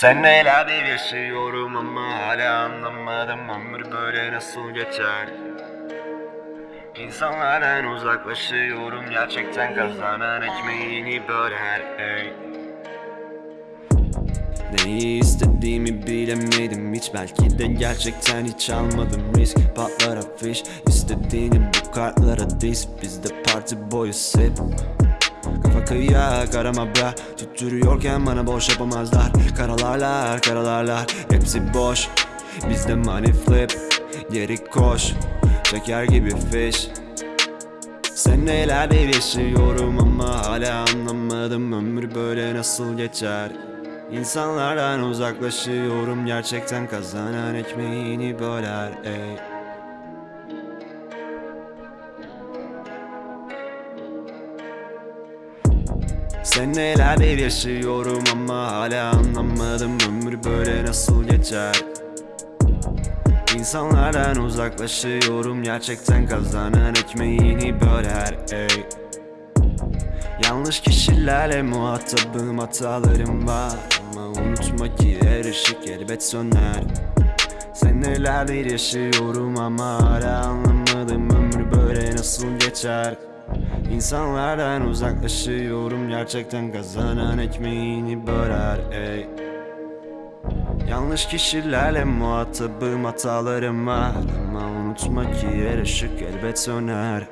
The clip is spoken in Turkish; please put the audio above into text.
Sen neler yaşıyorum ama hala anlamadım ömür böyle nasıl geçer? İnsanlardan uzaklaşıyorum gerçekten kazanan ekmeğini böler ey. Neyi istediğimi bilemedim hiç Belki de gerçekten hiç almadım risk. Patlar afiş istediğini bu kartlara diz Bizde parti boyu sip kıyak arama bra Tutturuyorken bana boş yapamazlar. Karalarlar karalarlar hepsi boş. Bizde money flip geri koş. Çeker gibi fish Senelerdir yaşıyorum ama hala anlamadım. Ömür böyle nasıl geçer? İnsanlardan uzaklaşıyorum gerçekten kazanan ekmeğini böler ey Senelerdir yaşıyorum ama hala anlamadım. Ömür böyle nasıl geçer? İnsanlardan uzaklaşıyorum. Gerçekten kazanan ekmeğini böler ey. Yanlış kişilerle muhatabım hatalarım var. Ama unutma ki her ışık elbet söner. Senelerdir yaşıyorum ama hala anlamadım. Ömür böyle nasıl geçer İnsanlardan uzaklaşıyorum gerçekten kazanan ekmeğini böler ey. Yanlış kişilerle muhatabım hatalarım var. Ama unutma ki her ışık elbet söner